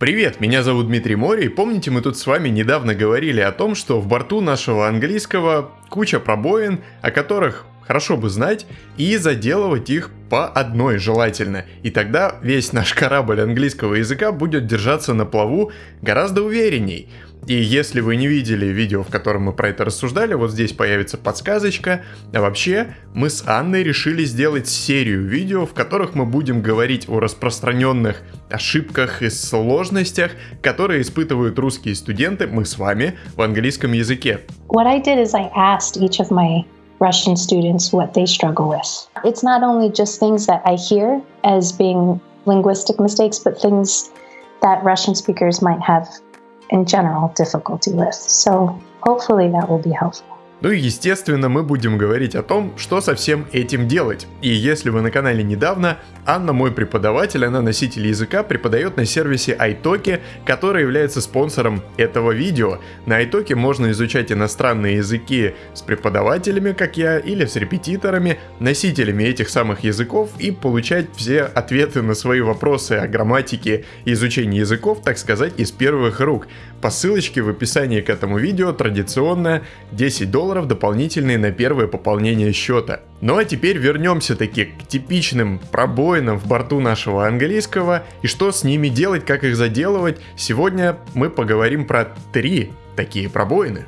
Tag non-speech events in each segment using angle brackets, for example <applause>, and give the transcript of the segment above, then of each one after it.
Привет, меня зовут Дмитрий Мори, и помните, мы тут с вами недавно говорили о том, что в борту нашего английского куча пробоин, о которых хорошо бы знать, и заделывать их по одной желательно. И тогда весь наш корабль английского языка будет держаться на плаву гораздо уверенней. И если вы не видели видео, в котором мы про это рассуждали, вот здесь появится подсказочка. А вообще, мы с Анной решили сделать серию видео, в которых мы будем говорить о распространенных ошибках и сложностях, которые испытывают русские студенты, мы с вами, в английском языке. What I did is I asked each of my Russian students what they struggle with. It's not only just things that I hear as being linguistic mistakes, but things that Russian speakers might have in general difficulty with. So hopefully that will be helpful. Ну и естественно мы будем говорить о том, что со всем этим делать. И если вы на канале недавно, Анна мой преподаватель, она носитель языка, преподает на сервисе iTalki, который является спонсором этого видео. На iTalki можно изучать иностранные языки с преподавателями, как я, или с репетиторами, носителями этих самых языков и получать все ответы на свои вопросы о грамматике и изучении языков, так сказать, из первых рук. По ссылочке в описании к этому видео традиционно 10 долларов дополнительные на первое пополнение счета. Ну а теперь вернемся таки к типичным пробоинам в борту нашего английского и что с ними делать, как их заделывать. Сегодня мы поговорим про три такие пробоины.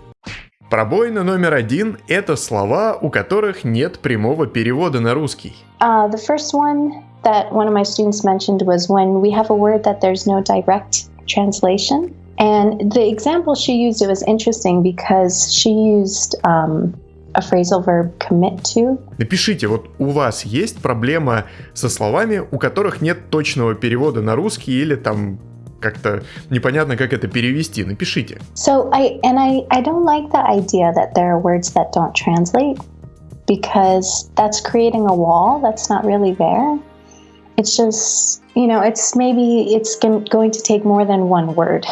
Пробоина номер один – это слова, у которых нет прямого перевода на русский. Uh, the first one that one of my students mentioned was when we have a word that there's no direct translation. And the example she used, it was interesting because she used um, a phrasal verb commit to. Напишите, вот у вас есть проблема со словами, у которых нет точного перевода на русский или там как-то непонятно, как это перевести. Напишите. So I and I I don't like the idea that there are words that don't translate because that's creating a wall that's not really there. It's just, you know, it's maybe it's going to take more than one word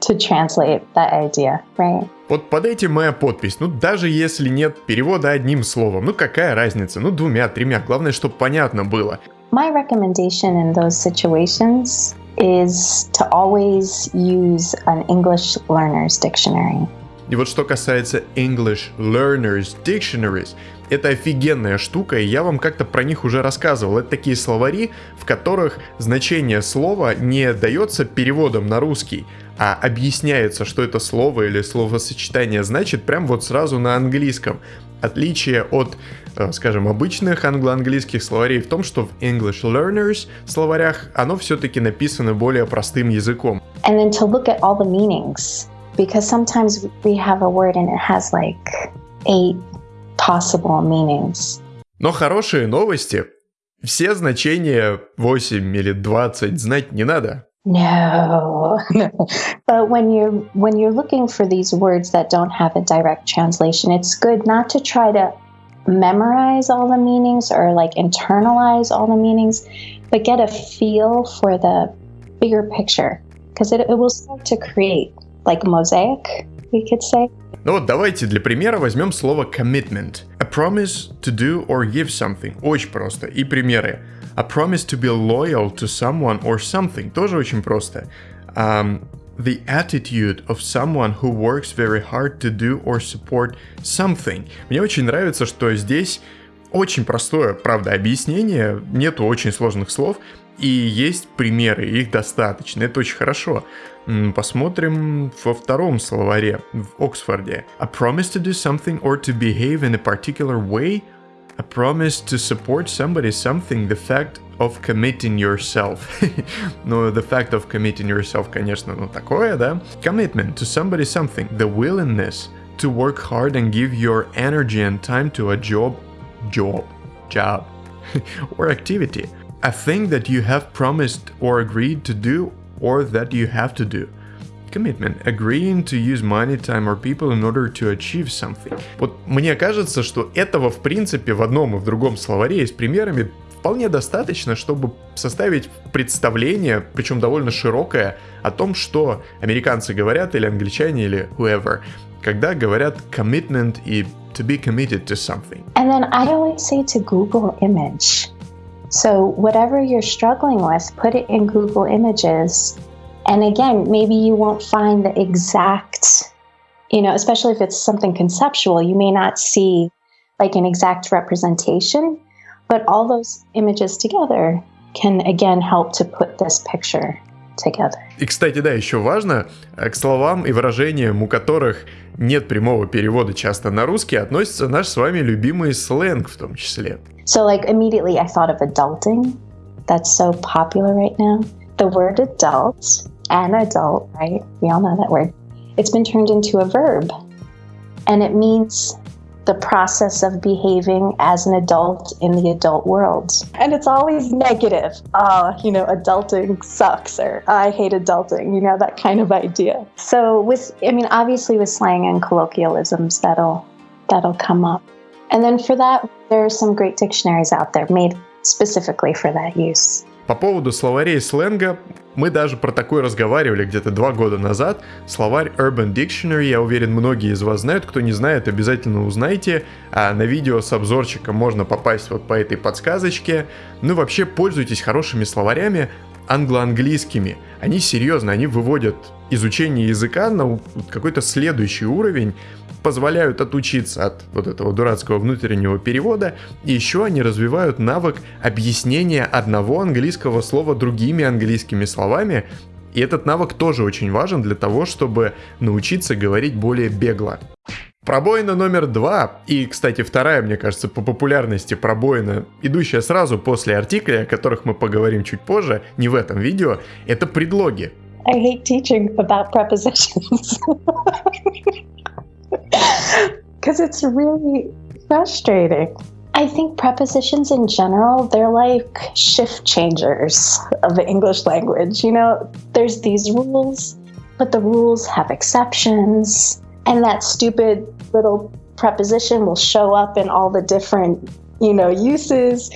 to translate that idea, right? Вот под этим моя подпись. Ну, даже если нет перевода одним словом, ну какая разница? Ну, двумя, тремя. Главное, чтобы понятно было. My recommendation in those situations is to always use an English learner's dictionary. И вот что касается English Learners Dictionaries, это офигенная штука, и я вам как-то про них уже рассказывал. Это такие словари, в которых значение слова не дается переводом на русский, а объясняется, что это слово или словосочетание значит прям вот сразу на английском. Отличие от, э, скажем, обычных англо-английских словарей в том, что в English Learners словарях оно все-таки написано более простым языком. And then to look at all the meanings, because sometimes we have a word and it has like eight possible meanings. Но хорошие новости. Все значения 8 или 20 знать не надо. No. <laughs> but when you're when you're looking for these words that don't have a direct translation, it's good not to try to memorize all the meanings or like internalize all the meanings, but get a feel for the bigger picture because it, it will start to create like a mosaic, we could say. Ну вот давайте для примера возьмем слово commitment. A promise to do or give something. Очень просто. И примеры. A promise to be loyal to someone or something. Тоже очень просто. Um, the attitude of someone who works very hard to do or support something. Мне очень нравится, что здесь очень простое, правда, объяснение, нету очень сложных слов, и есть примеры, их достаточно, это очень хорошо. Посмотрим во втором словаре в Оксфорде. A promise to do something or to behave in a particular way. A promise to support somebody something. The fact of committing yourself. ну, the fact of committing yourself, конечно, ну такое, да? Commitment to somebody something. The willingness to work hard and give your energy and time to a job, job, job, or activity. A thing that you have promised or agreed to do or that you have to do. Commitment. Agreeing to use money, time or people in order to achieve something. Вот мне кажется, что этого в принципе в одном и в другом словаре и с примерами вполне достаточно, чтобы составить представление, причем довольно широкое, о том, что американцы говорят или англичане или whoever, когда говорят commitment и to be committed to something. And then I always say to Google image. So whatever you're struggling with, put it in Google Images. And again, maybe you won't find the exact, you know, especially if it's something conceptual, you may not see like an exact representation, but all those images together can again help to put this picture together. И, кстати, да, еще важно, к словам и выражениям, у которых нет прямого перевода часто на русский, относится наш с вами любимый сленг в том числе. So like immediately I thought of adulting. That's so popular right now. The word adult, an adult, right? We all know that word. It's been turned into a verb. And it means the process of behaving as an adult in the adult world. And it's always negative. Oh, you know, adulting sucks or I hate adulting, you know, that kind of idea. So with I mean obviously with slang and colloquialisms that'll that'll come up. And then for that there are some great dictionaries out there made specifically for that use. По поводу словарей сленга, мы даже про такое разговаривали где-то два года назад. Словарь Urban Dictionary, я уверен, многие из вас знают. Кто не знает, обязательно узнайте. А на видео с обзорчиком можно попасть вот по этой подсказочке. Ну вообще, пользуйтесь хорошими словарями англо-английскими. Они серьезно, они выводят изучение языка на какой-то следующий уровень, позволяют отучиться от вот этого дурацкого внутреннего перевода, и еще они развивают навык объяснения одного английского слова другими английскими словами, и этот навык тоже очень важен для того, чтобы научиться говорить более бегло. Пробоина номер два, и, кстати, вторая, мне кажется, по популярности пробоина, идущая сразу после артикля, о которых мы поговорим чуть позже, не в этом видео, это предлоги. I hate teaching about prepositions. <laughs> <laughs> Because it's really frustrating. I think prepositions in general, they're like shift changers of the English language. You know, there's these rules, but the rules have exceptions. And that stupid little preposition will show up in all the different, you know, uses.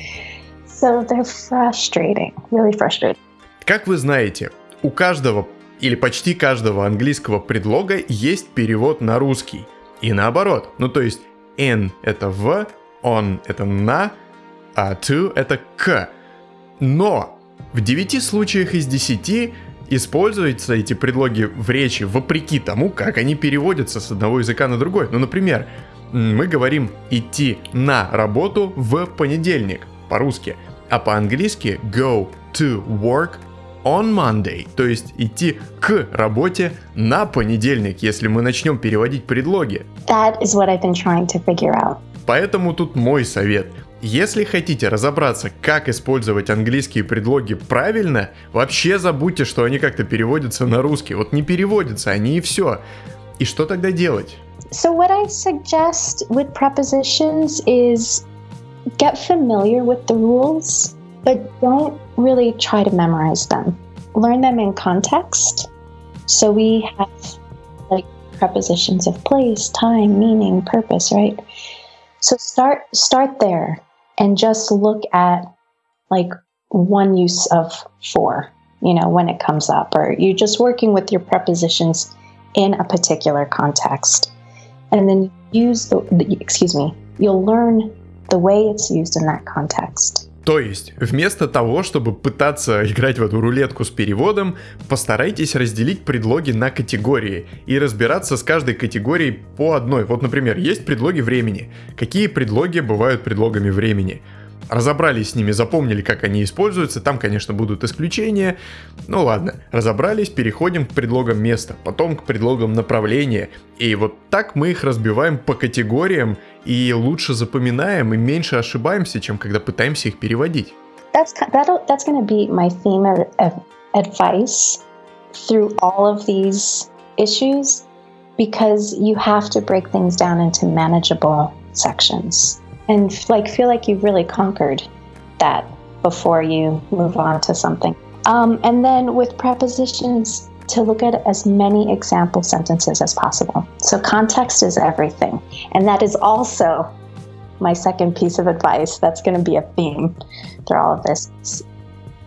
So they're frustrating, really frustrating. Как вы знаете, у каждого или почти каждого английского предлога есть перевод на русский. И наоборот. Ну то есть in это в, on это на, а to это к. Но в 9 случаях из 10 используются эти предлоги в речи вопреки тому, как они переводятся с одного языка на другой. Ну, например, мы говорим идти на работу в понедельник по-русски, а по-английски go to work on Monday, то есть идти к работе на понедельник, если мы начнем переводить предлоги. That is what I've been trying to figure out. Поэтому тут мой совет. Если хотите разобраться, как использовать английские предлоги правильно, вообще забудьте, что они как-то переводятся на русский. Вот не переводятся они и все. И что тогда делать? So what I suggest with prepositions is get familiar with the rules, but don't really try to memorize them. Learn them in context. So we have like prepositions of place, time, meaning, purpose, right? So start start there and just look at like one use of for, you know, when it comes up or you're just working with your prepositions in a particular context. And then use the, excuse me, you'll learn the way it's used in that context. То есть, вместо того, чтобы пытаться играть в эту рулетку с переводом, постарайтесь разделить предлоги на категории и разбираться с каждой категорией по одной. Вот, например, есть предлоги времени. Какие предлоги бывают предлогами времени? Разобрались с ними, запомнили, как они используются, там, конечно, будут исключения. Ну ладно, разобрались, переходим к предлогам места, потом к предлогам направления. И вот так мы их разбиваем по категориям и лучше запоминаем и меньше ошибаемся, чем когда пытаемся их переводить. Sections. and like feel like you've really conquered that before you move on to something. Um, and then with prepositions, to look at as many example sentences as possible. So context is everything. And that is also my second piece of advice. That's going to be a theme through all of this.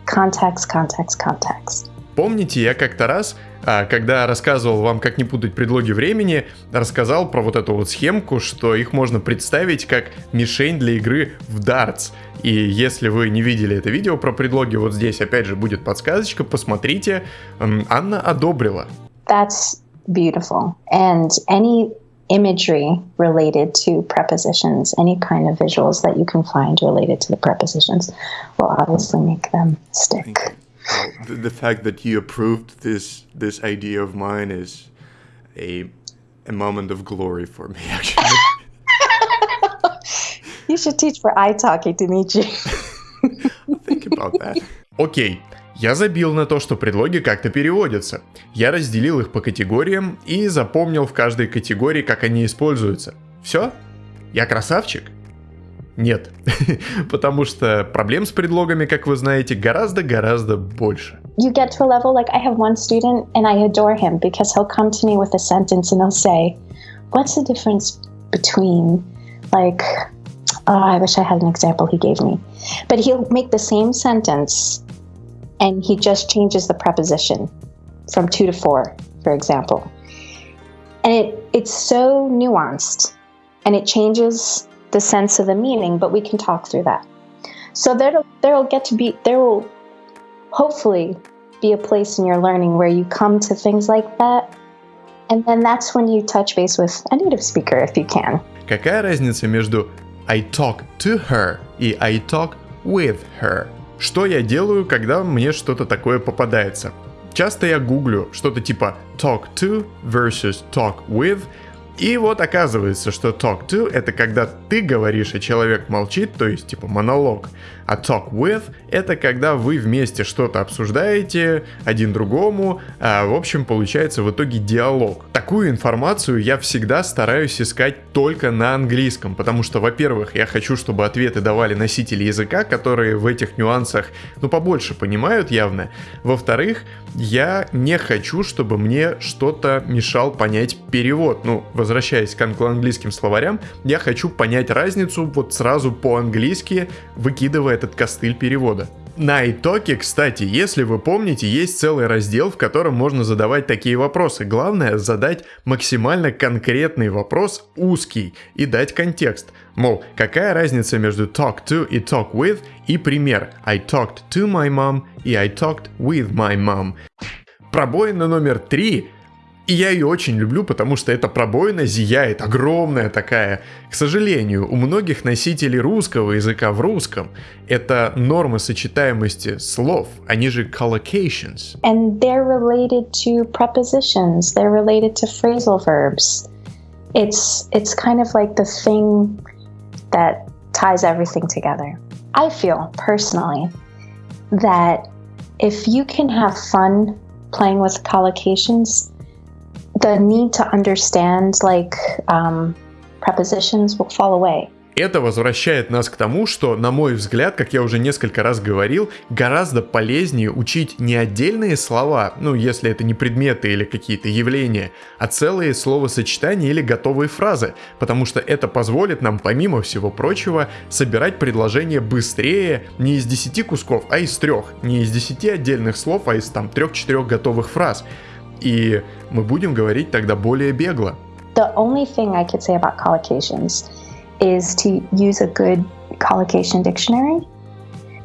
Context, context, context. Помните, я как-то раз, а, когда рассказывал вам, как не путать предлоги времени, рассказал про вот эту вот схемку, что их можно представить как мишень для игры в дартс. И если вы не видели это видео про предлоги, вот здесь опять же будет подсказочка, посмотрите. Анна одобрила. That's beautiful. And any imagery related to prepositions, any kind of visuals that you can find related to the prepositions will obviously make them stick. The, the, fact that you approved this this idea of mine is a a moment of glory for me actually. you should teach for italki, Dimitri. Think about that. Окей, Я забил на то, что предлоги как-то переводятся. Я разделил их по категориям и запомнил в каждой категории, как они используются. Все? Я красавчик? Нет, <laughs> потому что проблем с предлогами, как вы знаете, гораздо-гораздо больше. You get to a level like I have one student and I adore him because he'll come to me with a sentence and he'll say, "What's the difference between like oh, I wish I had an example he gave me." But he'll make the same sentence and he just changes the preposition from two to four, for example. And it, it's so nuanced and it changes the sense of the meaning, but we can talk through that. So there there'll get to be there will hopefully be a place in your learning where you come to things like that. And then that's when you touch base with a native speaker if you can. Какая разница между I talk to her и I talk with her? Что я делаю, когда мне что-то такое попадается? Часто я гуглю что-то типа talk to versus talk with, и вот оказывается, что talk to это когда ты говоришь, а человек молчит, то есть типа монолог. А talk with это когда вы вместе что-то обсуждаете один другому, а в общем получается в итоге диалог. Такую информацию я всегда стараюсь искать только на английском, потому что, во-первых, я хочу, чтобы ответы давали носители языка, которые в этих нюансах, ну, побольше понимают явно. Во-вторых, я не хочу, чтобы мне что-то мешал понять перевод. Ну, возвращаясь к англо-английским словарям, я хочу понять разницу вот сразу по-английски, выкидывая этот костыль перевода. На итоге, кстати, если вы помните, есть целый раздел, в котором можно задавать такие вопросы. Главное задать максимально конкретный вопрос, узкий, и дать контекст. Мол, какая разница между talk to и talk with, и пример I talked to my mom и I talked with my mom. Пробоина номер три и я ее очень люблю, потому что эта пробоина зияет, огромная такая. К сожалению, у многих носителей русского языка в русском это нормы сочетаемости слов, они же collocations. And they're related to prepositions, they're related to phrasal verbs. It's, it's kind of like the thing that ties everything together. I feel personally that if you can have fun playing with collocations, the need to understand like um, prepositions will fall away. Это возвращает нас к тому, что, на мой взгляд, как я уже несколько раз говорил, гораздо полезнее учить не отдельные слова, ну если это не предметы или какие-то явления, а целые словосочетания или готовые фразы, потому что это позволит нам, помимо всего прочего, собирать предложения быстрее не из 10 кусков, а из трех, не из 10 отдельных слов, а из там трех-четырех готовых фраз. И мы будем говорить тогда более бегло. The only thing I could say about collocations is to use a good collocation dictionary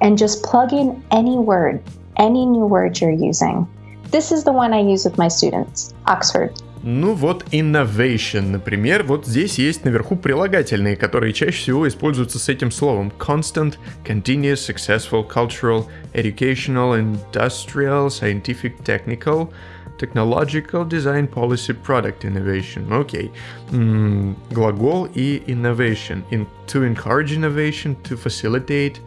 and just plug in any word, any new word you're using. This is the one I use with my students, Oxford. Ну вот innovation, например, вот здесь есть наверху прилагательные, которые чаще всего используются с этим словом. Constant, continuous, successful, cultural, educational, industrial, scientific, technical – Technological Design Policy Product Innovation. Окей. Okay. Mm, глагол и innovation. In, to encourage innovation, to facilitate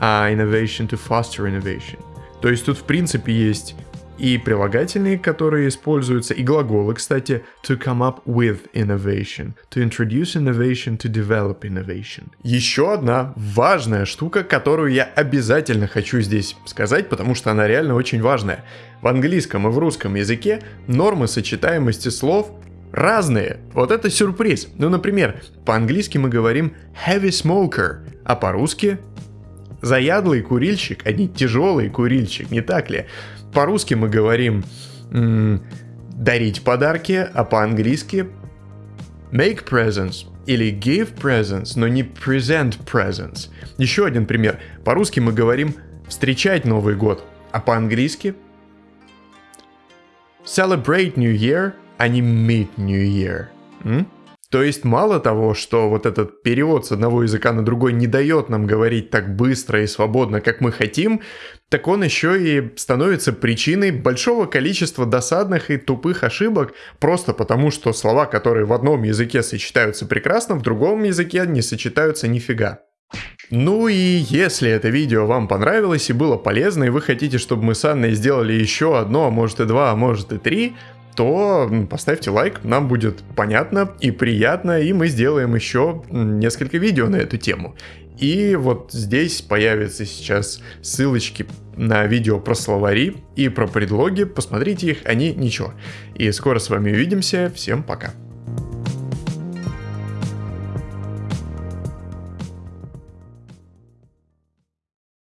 uh, innovation, to foster innovation. То есть тут в принципе есть и прилагательные, которые используются, и глаголы, кстати, to come up with innovation, to introduce innovation, to develop innovation. Еще одна важная штука, которую я обязательно хочу здесь сказать, потому что она реально очень важная. В английском и в русском языке нормы сочетаемости слов разные. Вот это сюрприз. Ну, например, по-английски мы говорим heavy smoker, а по-русски заядлый курильщик, а не тяжелый курильщик, не так ли? По-русски мы говорим дарить подарки, а по-английски make presents или give presents, но не present presents. Еще один пример. По-русски мы говорим встречать Новый год, а по-английски celebrate New Year, а не meet New Year. М? То есть мало того, что вот этот перевод с одного языка на другой не дает нам говорить так быстро и свободно, как мы хотим, так он еще и становится причиной большого количества досадных и тупых ошибок, просто потому что слова, которые в одном языке сочетаются прекрасно, в другом языке не сочетаются нифига. Ну и если это видео вам понравилось и было полезно, и вы хотите, чтобы мы с Анной сделали еще одно, а может и два, а может и три, то поставьте лайк, нам будет понятно и приятно, и мы сделаем еще несколько видео на эту тему. И вот здесь появятся сейчас ссылочки на видео про словари и про предлоги, посмотрите их, они ничего. И скоро с вами увидимся, всем пока.